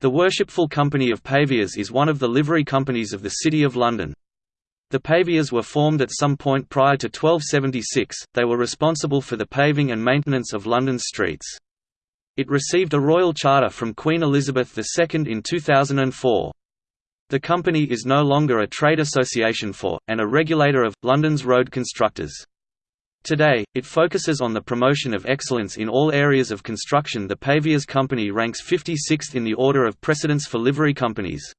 The Worshipful Company of Paviours is one of the livery companies of the City of London. The Paviours were formed at some point prior to 1276, they were responsible for the paving and maintenance of London's streets. It received a royal charter from Queen Elizabeth II in 2004. The company is no longer a trade association for, and a regulator of, London's road constructors. Today, it focuses on the promotion of excellence in all areas of construction The Paviours Company ranks 56th in the order of precedence for livery companies.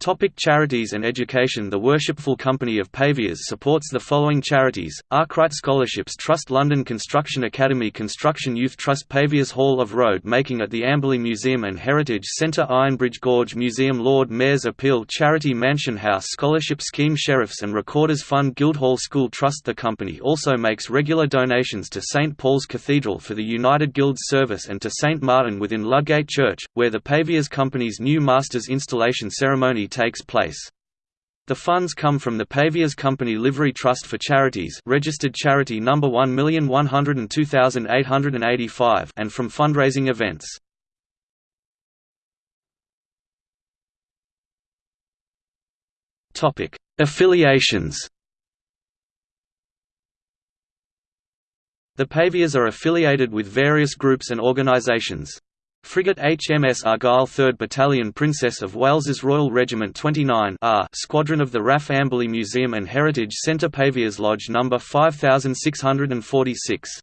Topic charities and education The Worshipful Company of Paviours supports the following charities, Arkwright Scholarships Trust London Construction Academy Construction Youth Trust Paviours Hall of Road Making at the Amberley Museum and Heritage Centre Ironbridge Gorge Museum Lord Mayor's Appeal Charity Mansion House Scholarship Scheme Sheriffs and Recorders Fund Guildhall School Trust The company also makes regular donations to St Paul's Cathedral for the United Guilds Service and to St Martin within Ludgate Church, where the Paviours Company's new Masters installation ceremony takes place. The funds come from the Paviours Company Livery Trust for Charities registered charity number 1102885 and from fundraising events. Topic: Affiliations. The Paviours are affiliated with various groups and organisations. Frigate HMS Argyll 3rd Battalion Princess of Wales's Royal Regiment 29 R Squadron of the RAF Amberley Museum and Heritage Centre Paviours Lodge No. 5646